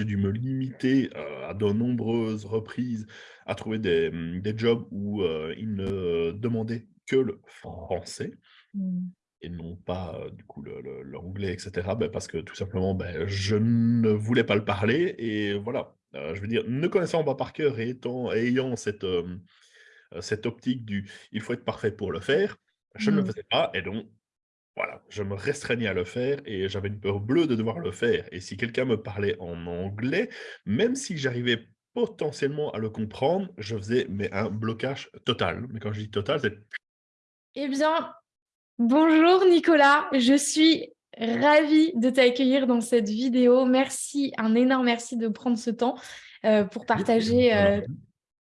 j'ai dû me limiter, à de nombreuses reprises à trouver des, mmh, des jobs où, ils ne demandaient que le français Mmh. et non pas, du coup l'anglais et cetera. Bah, parce que tout simplement, beh, je ne voulais pas le parler et voilà. Heu, je veux dire, ne connaissant pas par cœur et étant ayant cette, cette optique du: «Il faut être parfait pour le faire», je ne le Mmh. faisais pas et donc voilà, je me restreignais à le faire et j'avais une peur bleue de devoir le faire et si quelqu'un me parlait en anglais, même si j'arrivais potentiellement à le comprendre, je faisais mais un blocage total. Mais quand je dis total, c'est Eh bien, bonjour Nicolas, je suis ravie de t'accueillir dans cette vidéo. Merci, un énorme merci de prendre ce temps, heu, pour partager,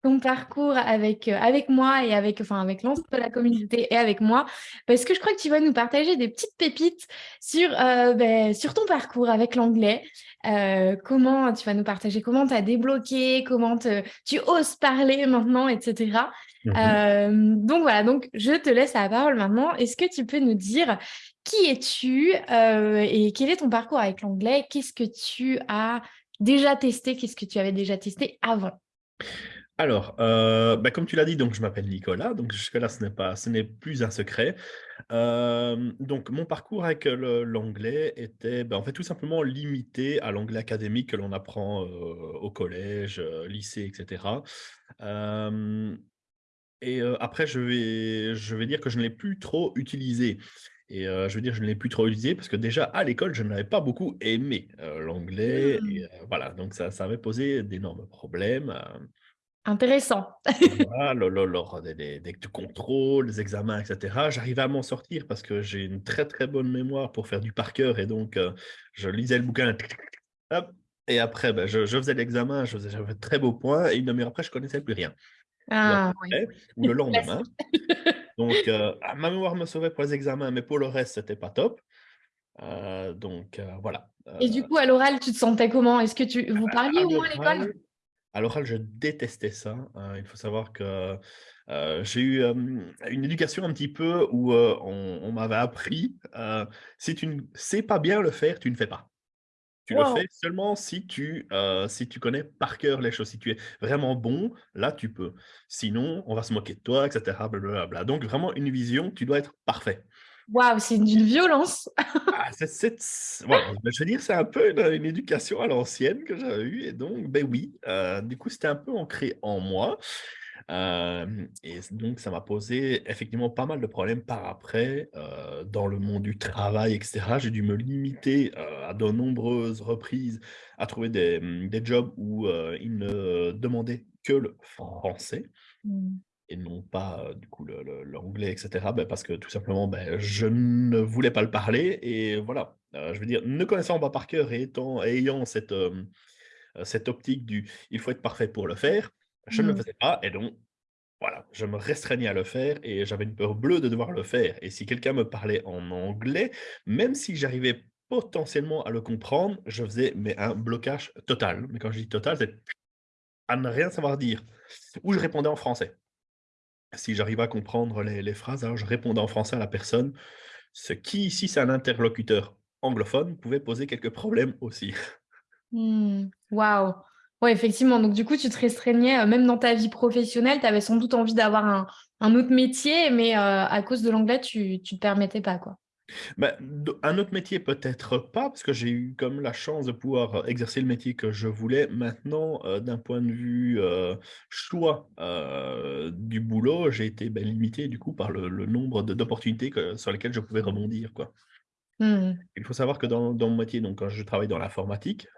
ton parcours avec, heu, avec moi et avec enfin avec l'ensemble de la communauté et avec moi. Parce que je crois que tu vas nous partager des petites pépites sur, heu, beh, sur ton parcours avec l'anglais. Heu, comment tu vas nous partager comment tu as débloqué, comment te tu oses parler maintenant et cetera. Mmh mh. Hem, donc voilà, donc je te laisse la parole maintenant. Est-ce que tu peux nous dire qui es-tu, et quel est ton parcours avec l'anglais? Qu'est-ce que tu as déjà testé? Qu'est-ce que tu avais déjà testé avant? Alors, heu, bah, comme tu l'as dit, donc je m'appelle Nicolas, donc jusque-là, ce n'est pas ce n'est plus un secret. Hem, donc mon parcours avec, l'anglais était, bah, en fait, tout simplement limité à l'anglais académique que l'on apprend, heu, au collège, lycée et cetera. Hem et après je vais je vais dire que je ne l'ai plus trop utilisé et je veux dire, je ne l'ai plus trop utilisé parce que déjà à l'école, je n'avais pas beaucoup aimé, l'anglais Mmh. voilà, donc ça ça avait posé d'énormes problèmes, Intéressant. Voilà, lo lo lors des des des contrôles, des examens et cetera. J'arrivais à m'en sortir parce que j'ai une très, très bonne mémoire pour faire du par cœur et donc heu, je lisais le bouquin hop et après, bah, je je faisais l'examen, je faisais j'avais de très beaux points et une demi heure après, je connaissais plus rien ou Ah peu oui, près ou le lendemain. classique. Donc heu, ah, ma mémoire me sauvait pour les examens, mais pour le reste, c'était pas top. Heu, donc voilà, Et du coup, à l'oral, tu te sentais comment? Est-ce que tu vous parliez à au moins à l'école? À l'oral, je détestais ça, heu, il faut savoir que, j'ai eu, une éducation un petit peu où, on on m'avait appris, si tu ne sais pas bien le faire, tu ne fais pas. Tu le fais seulement si tu, si tu connais par cœur les choses. Si tu es vraiment bon, là, tu peux. Sinon, on va se moquer de toi et cetera, blablabla. Donc vraiment une vision, tu dois être parfait. Waouh, c'est d'une violence! Ah, c bah, je veux dire, c'est un peu une, une éducation à l'ancienne que j'avais eue et donc, beh, oui, heu, du coup, c'était un peu ancré en moi, hem et donc ça m'a posé effectivement pas mal de problèmes par après, heu, dans le monde du travail et cetera. J'ai dû me limiter, à de nombreuses reprises à trouver des, des jobs où, ils ne demandaient que le français Mmh. Et non pas, du coup l'anglais et cetera, bah, parce que tout simplement, beh, je ne voulais pas le parler et voilà. Heu, je veux dire, ne connaissant pas par cœur et étant ayant cette, cette optique du: «Il faut être parfait pour le faire», je ne le Mmh. faisais pas et donc voilà, je me restreignais à le faire et j'avais une peur bleue de devoir le faire et si quelqu'un me parlait en anglais, même si j'arrivais potentiellement à le comprendre, je faisais mais un blocage total. Mais quand je dis total, c'est à ne rien savoir dire ou je répondais en français. Si j'arrivais à comprendre les phrases, alors je répondais en français à la personne, ce qui, si c'est un interlocuteur anglophone, pouvait poser quelques problèmes aussi. Mmh. Waouh! Ouais, effectivement, donc du coup, tu te restreignais, heu, même dans ta vie professionnelle, tu avais sans doute envie d'avoir un autre métier, mais heu, à cause de l'anglais, tu tu te permettais pas, quoi? D un autre métier peut-être pas, parce que j'ai eu comme la chance de pouvoir, exercer le métier que je voulais. Maintenant, heu, d'un point de vue, heu, choix, du boulot, j'ai été, bah, limité du coup par le le nombre d'opportunités sur lesquelles je pouvais rebondir, quoi. Mmh Il faut savoir que dans dans mon métier, donc quand je travaille dans l'informatique,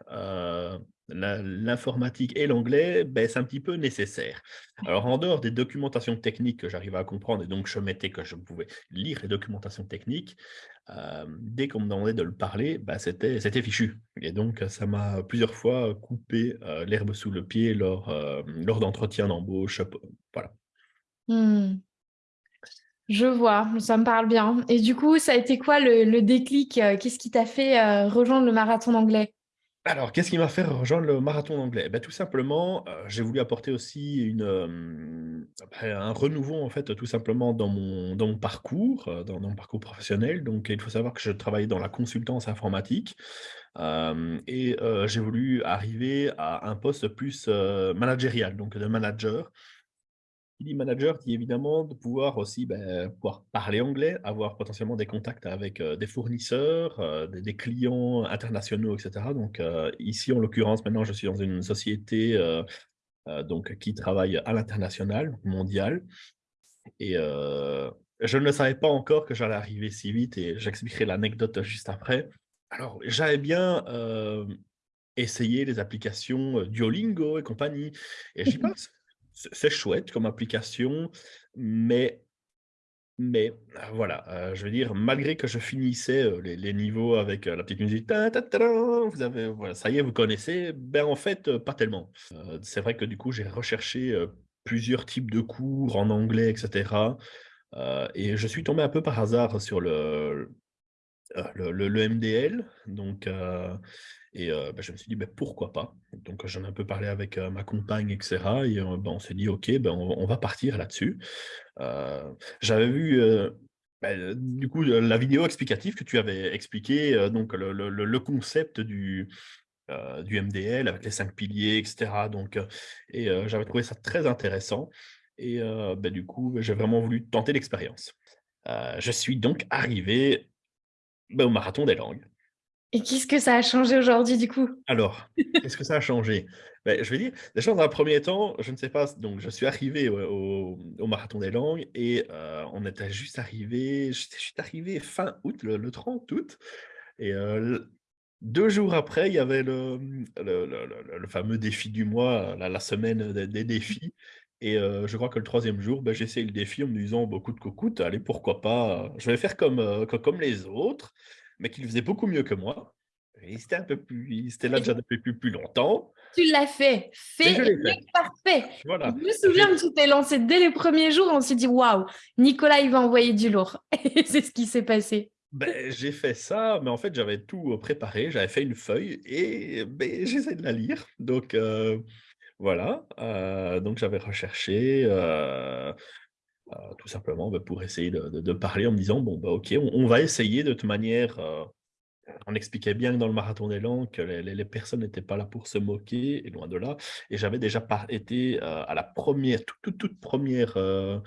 l'informatique et l'anglais, beh, c'est un petit peu nécessaire. Alors en dehors des documentations techniques que j'arrivais à comprendre et donc je mettais que je pouvais lire les documentations techniques, hem, dès qu'on me demandait de le parler, bah, c'était fichu et donc ça m'a plusieurs fois coupé, heu, l'herbe sous le pied lors, lors d'entretiens d'embauche, voilà. Mmh. Je vois, ça me parle bien et du coup, ça a été quoi le le déclic? Qu'est-ce qui t'a fait, rejoindre le marathon d'anglais? Alors, qu'est-ce qui m'a fait rejoindre le marathon d'anglais? Bah, tout simplement, j'ai voulu apporter aussi une, un renouveau en fait, tout simplement dans mon dans mon parcours, dans mon parcours professionnel. Donc il faut savoir que je travaillais dans la consultance informatique, et j'ai voulu arriver à un poste plus, managérial, donc de manager. Qui dit manager dit évidemment de pouvoir aussi, beh, pouvoir parler anglais, avoir potentiellement des contacts avec, heu, des fournisseurs, heu, des des clients internationaux et cetera. Donc heu, ici en l'occurrence maintenant je suis dans une société, donc qui travaille à l'international, mondial et je ne savais pas encore que j'allais arriver si vite et j'expliquerai l'anecdote juste après. Alors j'avais bien, essayé les applications, Duolingo et compagnie et j'y passe. C'est chouette comme application, mais mais heu, voilà, heu, je veux dire malgré que je finissais, heu, les niveaux avec, heu, la petite musique vous avez voilà, ça y est, vous connaissez, ben, en fait, pas tellement. C'est vrai que du coup, j'ai recherché, plusieurs types de cours en anglais et cetera, heu et je suis tombé un peu par hasard sur le le le le MDL, donc heu et heu, bah, je me suis dit: «Beh, pourquoi pas?» donc j'en ai un peu parlé avec, ma compagne et cetera et bah, on s'est dit: «OK, on va partir là-dessus». J'avais vu, bah, du coup, la vidéo explicative que tu avais expliqué, donc le concept du, du MDL avec les 5 piliers et cetera donc et j'avais trouvé ça très intéressant et bah, du coup, j'ai vraiment voulu tenter l'expérience. Je suis donc arrivé bah, au marathon des langues. Et qu'est-ce que ça a changé aujourd'hui du coup? Alors, qu'est-ce que ça a changé? Beh, je vais dire, déjà dans un premier temps, je ne sais pas, donc je suis arrivé au au au marathon des langues et heu, on était juste arrivé j'étais juste arrivé fin août, le le 30 août et l 2 jours après, il y avait le, le le le le fameux défi du mois, la la semaine des des défis et heu, je crois que le troisième jour, j'ai essayé le défi en me disant: «Bah, coûte que coûte, allez pourquoi pas, je vais faire comme, co comme les autres», mais qui le faisaient beaucoup mieux que moi et c'était un peu plus ils étaient là déjà depuis plus plus longtemps Tu l'as fait, fait l'ai et fait. parfait. Je me souviens que tu t'es lancé dès les premiers jours, on s'est dit: «Waouh, Nicolas, il va envoyer du lourd» et c'est ce qui s'est passé. beh, j'ai fait ça, mais en fait, j'avais tout, heu, préparé, j'avais fait une feuille et beh, j'essaie de la lire donc voilà, heu, donc j'avais recherché, heu heu, tout simplement, bah, pour essayer de parler en me disant: «Bon, bah, OK, on va essayer de toute manière», on expliquait bien dans le marathon des langues que les personnes n'étaient pas là pour se moquer et loin de là. Et j'avais déjà été, à la première, toute, toute, toute 1re, heu,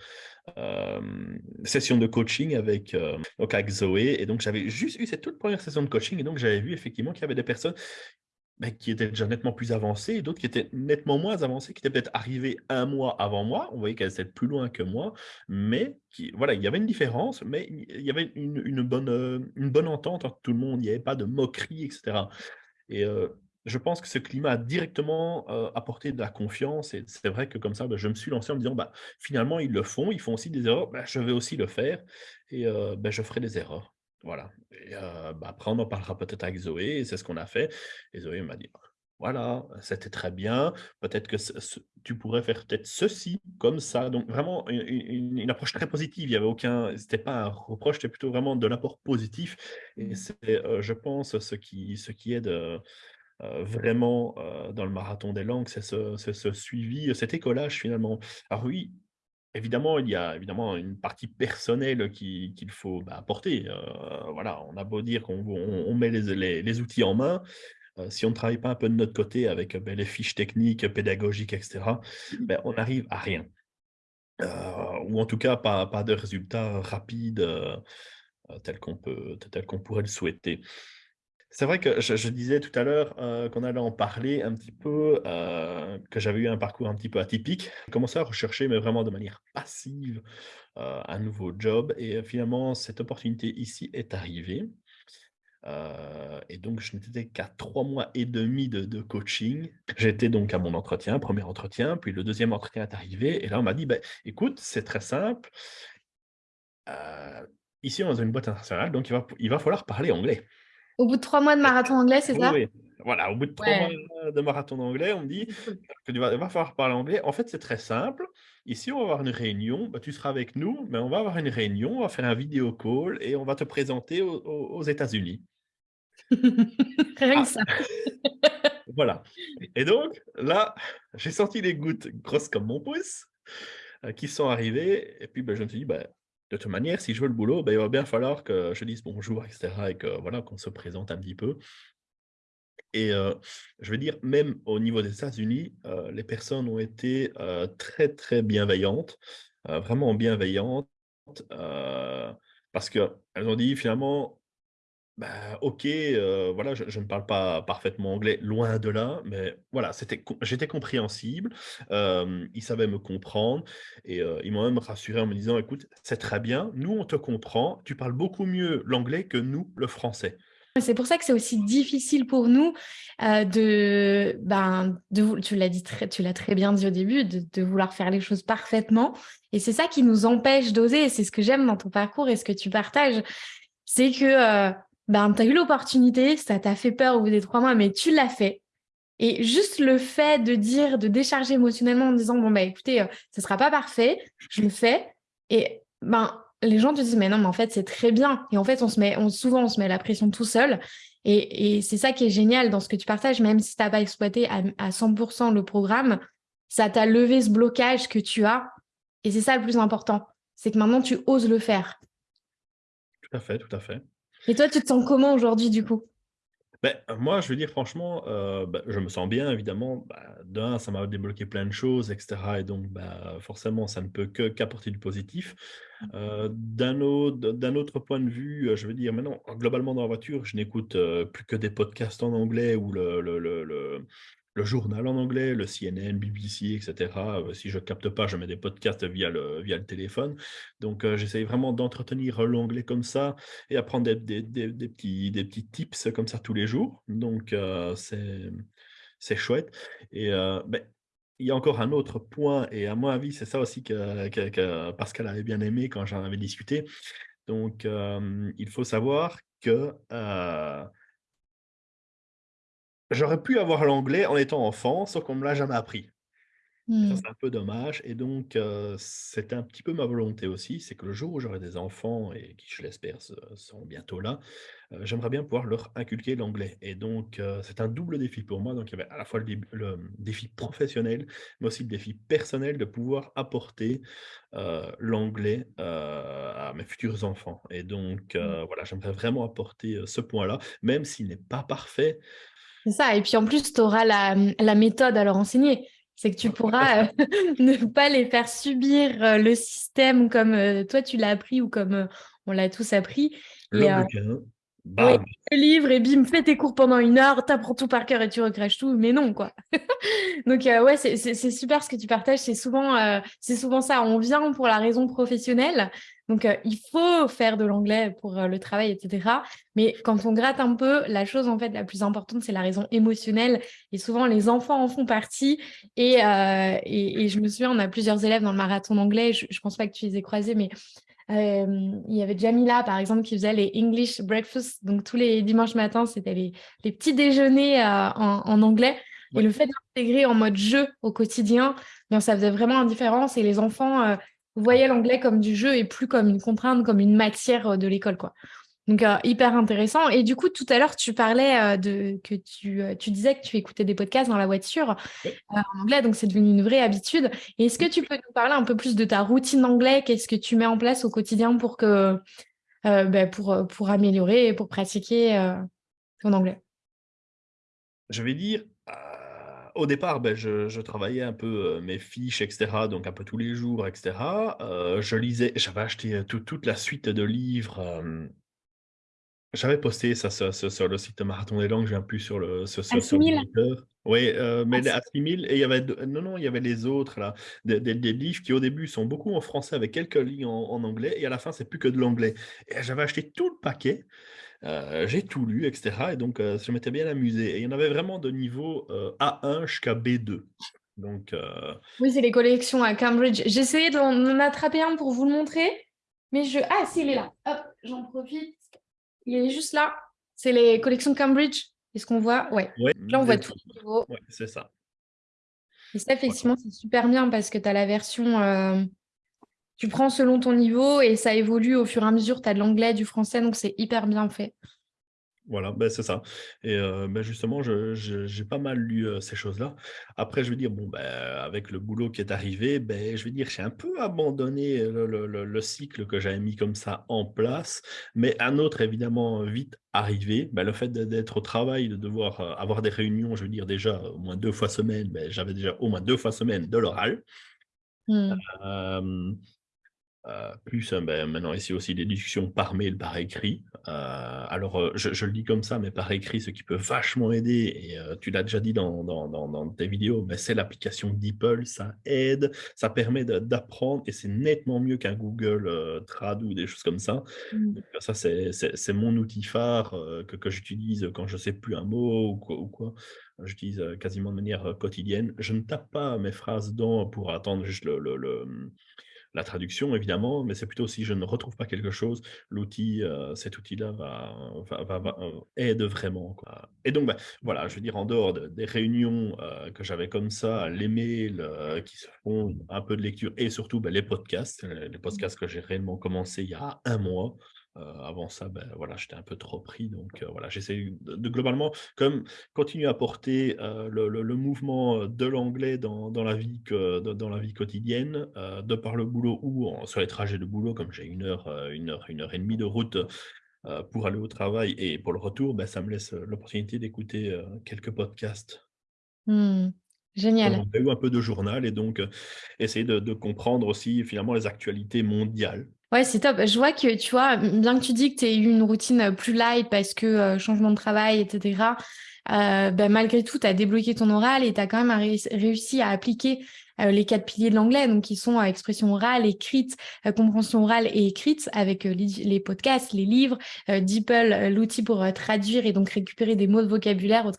hem, session de coaching avec, donc avec Zoé. Et donc j'avais juste eu cette toute 1re session de coaching et donc j'avais vu effectivement qu'il y avait des personnes, bah, qui étaient déjà nettement plus avancées et d'autres qui étaient nettement moins avancées, qui étaient peut-être arrivées 1 mois avant moi. On voyait qu'elles étaient plus loin que moi, mais voilà, il y avait une différence, mais il y avait une bonne, heu, une bonne entente entre tout le monde. Il y avait pas de moquerie et cetera et heu, je pense que ce climat a directement, heu, apporté de la confiance et c'est vrai que comme ça, bah, je me suis lancé en me disant: «Bah, finalement, ils le font, ils font aussi des erreurs, bah, je vais aussi le faire et je ferai des erreurs». Voilà et heu, bah, après on en parlera peut-être avec Zoé et c'est ce qu'on a fait et Zoé m'a dit: «Voilà, c'était très bien, peut-être que ce ce tu pourrais faire peut-être ceci, comme ça». Donc vraiment une une approche très positive, il y avait aucun c'était pas un reproche, c'était plutôt vraiment de l'apport positif et Mmh. c'est, heu, je pense ce qui ce qui aide, heu, vraiment, dans le marathon des langues, c'est ce ce suivi, cet écolage finalement. Alors oui, évidemment, il y a évidemment une partie personnelle qui qu'il faut, bah, apporter, heu, voilà, on a beau dire qu'on on on met les les les outils en main, heu, si on ne travaille pas un peu de notre côté avec, beh, les fiches techniques, pédagogiques et cetera, beh, on n'arrive à rien. Ou en tout cas pas pas de résultats rapides, qu'on tels qu'on pourrait le souhaiter. C'est vrai que je disais tout à l'heure, heu, qu'on allait en parler un petit peu, heu, que j'avais eu un parcours un petit peu atypique. J'ai commencé à rechercher, mais vraiment de manière passive, heu, un nouveau job et finalement cette opportunité ici est arrivée. Et donc je n'étais qu'à 3 mois et demi de coaching. J'étais donc à mon entretien, 1er entretien, puis le 2e entretien est arrivé et là on m'a dit: «Beh, écoute, c'est très simple, ici on est dans une boîte internationale, donc il va il va falloir parler anglais». Au bout de 3 mois de marathon anglais, c'est ça? oui, voilà, au bout de 3 mois de marathon d'anglais, on me dit que tu vas va falloir parler anglais. En fait, c'est très simple. Ici, on va avoir une réunion, bah, tu seras avec nous, mais on va avoir une réunion, on va faire un vidéo call et on va te présenter aux États-Unis. Rien que Ah! ça. Voilà et donc là, j'ai senti les gouttes grosses comme mon pouce. qui sont arrivés. Et puis, ben, je me suis dit, ben, de toute manière, si je veux le boulot, ben, il va bien falloir que je dise bonjour, etc. Et que voilà, qu'on se présente un petit peu. Et je veux dire, même au niveau des États-Unis, les personnes ont été très, très bienveillantes, vraiment bienveillantes, parce qu'elles ont dit finalement, bah, ok, voilà, je, ne parle pas parfaitement anglais, loin de là, mais voilà, j'étais compréhensible, ils savaient me comprendre, et ils m'ont même rassuré en me disant, écoute, c'est très bien, nous on te comprend, tu parles beaucoup mieux l'anglais que nous, le français. C'est pour ça que c'est aussi difficile pour nous euh, de, ben, de, tu l'as dit très, tu l'as très bien dit au début, de, vouloir faire les choses parfaitement. Et c'est ça qui nous empêche d'oser. C'est ce que j'aime dans ton parcours et ce que tu partages. C'est que euh, ben, tu as eu l'opportunité, ça t'a fait peur au bout des trois mois, mais tu l'as fait. Et juste le fait de dire, de décharger émotionnellement en disant, bon, bah, écoutez, euh, ne sera pas parfait, je le fais. Et ben, les gens te disent, mais non, mais en fait, c'est très bien. Et en fait, on se met, on, souvent, on se met la pression tout seul. Et, c'est ça qui est génial dans ce que tu partages, même si tu n'as pas exploité à, 100% le programme, ça t'a levé ce blocage que tu as. Et c'est ça le plus important. C'est que maintenant, tu oses le faire. Tout à fait, tout à fait. Et toi, tu te sens comment aujourd'hui, du coup? Ben, moi, je veux dire, franchement, euh, ben, je me sens bien, évidemment. Ben, d'un, ça m'a débloqué plein de choses, etc. Et donc, ben, forcément, ça ne peut qu'apporter du positif. Mmh. Euh, d'un autre, d'un autre point de vue, euh, je veux dire, maintenant, globalement, dans la voiture, je n'écoute plus que des podcasts en anglais ou le, le, le le journal en anglais, le CNN, BBC, etc. Euh, si je ne capte pas, je mets des podcasts via le, via le téléphone. Donc, euh, j'essaye vraiment d'entretenir l'anglais comme ça et apprendre des, des, petits, des petits tips comme ça tous les jours. Donc, euh, c'est chouette. Et ben, il y a encore un autre point, et à mon avis, c'est ça aussi que, que, Pascal avait bien aimé quand j'en avais discuté. Donc, il faut savoir que J'aurais pu avoir l'anglais en étant enfant, sauf qu'on ne me l'a jamais appris. Mmh. c'est un peu dommage et donc c'était un petit peu ma volonté aussi, c'est que le jour où j'aurai des enfants et qui, je l'espère, seront bientôt là, j'aimerais bien pouvoir leur inculquer l'anglais et donc c'est un double défi pour moi. Donc il y avait à la fois le défi professionnel, mais aussi le défi personnel de pouvoir apporter, l'anglais, à mes futurs enfants et donc mmh. voilà, j'aimerais vraiment apporter, ce point-là, même s'il n'est pas parfait, c'est ça. Et puis en plus, tu auras la, méthode à leur enseigner. C'est que tu pourras euh, ne pas les faire subir euh, le système comme euh, toi tu l'as appris ou comme on l'a tous appris. Le le livre et bim, fais tes cours pendant une heure, t'apprends tout par cœur et tu recraches tout, mais non quoi. Donc ouais, c'est super ce que tu partages. C'est souvent, c'est souvent ça. On vient pour la raison professionnelle, donc, euh, il faut faire de l'anglais pour euh, le travail, etc. Mais quand on gratte un peu, la chose en fait la plus importante, c'est la raison émotionnelle. Et souvent, les enfants en font partie. Et, euh, et, je me souviens, on a plusieurs élèves dans le marathon d'anglais. Je ne pense pas que tu les aies croisés, mais il y avait Jamila, par exemple, qui faisait les English breakfast. Donc, tous les dimanches matins, c'était les, les, petits déjeuners en, anglais. Et le fait d'intégrer en mode jeu au quotidien, bien, ça faisait vraiment une différence. Et les enfants vous voyez l'anglais comme du jeu et plus comme une contrainte, comme une matière euh, de l'école. quoi. Donc, euh, hyper intéressant. Et du coup, tout à l'heure, tu parlais euh, de que tu, tu, disais que tu écoutais des podcasts dans la voiture en anglais, donc c'est devenu une vraie habitude. Est-ce que tu peux nous parler un peu plus de ta routine d'anglais? Qu'est-ce que tu mets en place au quotidien pour, que, ben, pour, pour améliorer et pour pratiquer ton anglais? Je vais dire, au départ, ben, je, travaillais un peu mes fiches, etc., donc un peu tous les jours, etc. je lisais, j'avais acheté toute la suite de livres. J'avais posté ça sur, le site de Marathon des langues, je viens plus sur le sur, Oui, mais à 6000, et il y avait non, non, il y avait les autres là, des, livres qui au début sont beaucoup en français avec quelques lignes en, en anglais, et à la fin c'est plus que de l'anglais. Et j'avais acheté tout le paquet. Euh, j'ai tout lu, etc. Et donc, euh, je m'étais bien amusé. Et il y en avait vraiment de niveau euh, A1 jusqu'à B2. Donc, Oui, c'est les collections à Cambridge. J'ai essayé d'en attraper un pour vous le montrer. Mais je... Ah, si, il est là. Hop, j'en profite. Il est juste là. C'est les collections Cambridge. Est-ce qu'on voit? Ouais. Là, on voit tout. Ouais, c'est ça. Et ça, effectivement, c'est super bien parce que tu as la version tu prends selon ton niveau et ça évolue au fur et à mesure. Tu as de l'anglais, du français, donc c'est hyper bien fait. Voilà, ben c'est ça et bah, justement, je je j'ai pas mal lu, ces choses-là. Après, je veux dire, bon, ben, avec le boulot qui est arrivé, beh, je veux dire, j'ai un peu abandonné le le le le cycle que j'avais mis comme ça en place, mais un autre évidemment, vite arrivé. Bah, le fait d'ê d'être au travail, de devoir, avoir des réunions, je veux dire déjà au moins 2 fois semaine, beh, j'avais déjà au moins 2 fois semaine de l'oral. Mmh. Heu, plus, heu, beh, maintenant ici aussi des discussions par mail, par écrit. Heu, alors, je je le dis comme ça, mais par écrit, ce qui peut vachement aider et tu l'as déjà dit dans dans dans dans tes vidéos, bah, c'est l'application DeepL. Ça aide, ça permet d'apprendre et c'est nettement mieux qu'un Google, Trad ou des choses comme ça. Mmh. Donc ça, c'est mon outil phare, que que j'utilise quand je sais plus un mot ou quoi ou quoi. J'utilise, quasiment de manière, quotidienne. Je ne tape pas mes phrases dedans pour attendre juste le le le, la traduction évidemment, mais c'est plutôt si je ne retrouve pas quelque chose, l'outil, heu, cet outil-là va va va heu, aide vraiment et donc bah, voilà, je veux dire en dehors de des réunions, heu, que j'avais comme ça, les mails, qui se font, un peu de lecture et surtout, bah, les podcasts, les podcasts que j'ai réellement commencé il y a un mois. Heu, avant ça, bah, voilà, j'étais un peu trop pris donc heu, voilà, j'essaie de de globalement comme continuer à porter, heu, le le le mouvement, de l'anglais dans dans la vie que dans dans la vie quotidienne, de par le boulot ou en sur les trajets de boulot, comme j'ai 1 heure, heu, 1 heure 1 heure et demie de route, pour aller au travail et pour le retour, bah, ça me laisse, l'opportunité d'écouter, quelques podcasts Mmh. Génial. anglais ou un peu de journal et donc essayer de de comprendre aussi finalement les actualités mondiales. Ouais, c'est top. Je vois que, tu vois, bien que tu dis que tu aies eu une routine, plus light parce que, heu, changement de travail et heu, bah, malgré tout, tu as débloqué ton oral et tu as quand même réussi à appliquer, heu, les 4 piliers de l'anglais, donc qui sont, heu, expression orale, écrite, compréhension orale et écrite avec, les podcasts, les livres, DeepL, l'outil pour, traduire et donc récupérer des mots de vocabulaire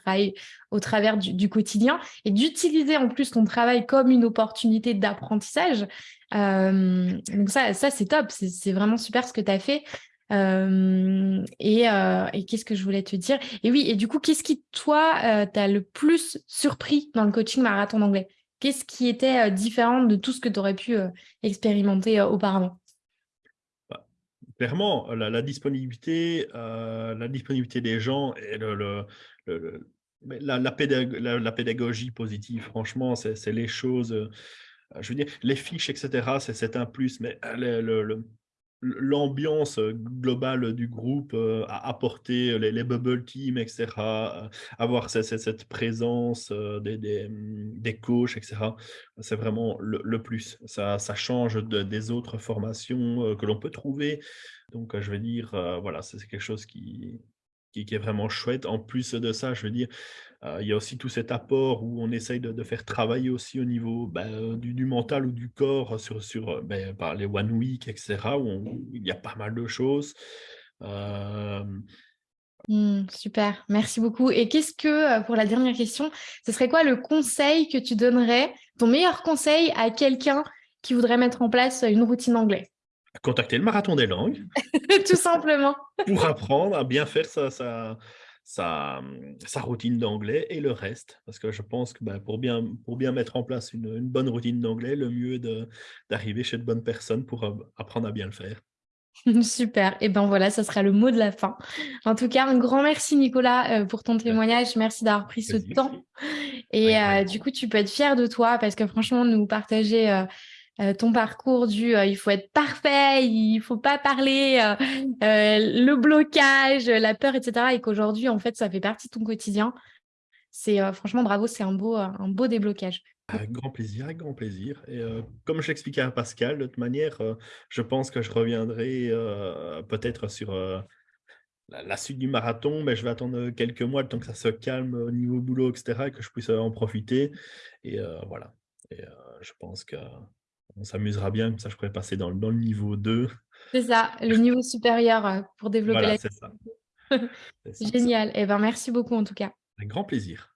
au travers du du quotidien et d'utiliser en plus ton travail comme une opportunité d'apprentissage. Donc ça ça c'est top, c'est vraiment super ce que tu as fait. Et qu'est-ce que je voulais te dire? Et oui et du coup, qu'est-ce qui toi, heu, t'a le plus surpris dans le coaching marathon d'anglais? Qu'est-ce qui était, différent de tout ce que tu aurais pu, expérimenter, auparavant? Bah, clairement, la disponibilité, la disponibilité des gens et le la la pédag la la pédagogie positive, franchement, c'est les choses, je veux dire, les fiches et cetera, c'est un plus, mais, le l'ambiance, globale du groupe, heu, a apporté les bubble team et cetera, heu, avoir ce ce cette présence, des des, mmh, des coachs et cetera, c'est vraiment le plus. Ça ça change de des autres formations, que l'on peut trouver. Donc, je veux dire, voilà, c'est quelque chose qui qui est vraiment chouette. En plus de ça, je veux dire, heu, il y a aussi tout cet apport où on essaye de de faire travailler aussi au niveau, heu, du du mental ou du corps sur sur, beh, par les one week et cetera, où on où il y a pas mal de choses. Mmh, super, merci beaucoup et qu'est-ce que, pour la dernière question, ce serait quoi le conseil que tu donnerais, ton meilleur conseil à quelqu'un qui voudrait mettre en place, une routine anglais? contacter le marathon des langues Tout simplement. pour apprendre à bien faire sa sa sa, mmh, sa routine d'anglais et le reste. Parce que je pense que, bah, pour bien pour bien mettre en place une, une bonne routine d'anglais, le mieux est d'arriver chez de bonnes personnes pour, apprendre à bien le faire. Super et ben, voilà, ça sera le mot de la fin. En tout cas, un grand merci Nicolas, pour ton témoignage. Merci d'avoir pris ce temps et du coup, tu peux être fier de toi parce que franchement, nous partager, ton parcours du, heu, il faut être parfait, il faut pas parler, heu, le blocage, la peur et cetera et qu'aujourd'hui, en fait, ça fait partie de ton quotidien. C'est, franchement bravo, c'est un beau, un beau déblocage. avec grand plaisir, avec grand plaisir et comme je l'expliquais à Pascal, de toute manière, je pense que je reviendrai, peut-être sur, la suite du marathon, mais je vais attendre, quelques mois, le temps que ça se calme au niveau boulot et cetera et que je puisse, en profiter et voilà et je pense qu'on s'amusera bien, comme ça je pourrais passer dans le dans le niveau 2. C'est ça, le niveau supérieur, heu, pour développer Voilà, la c'est ça, génial et ben, merci beaucoup en tout cas. Avec grand plaisir.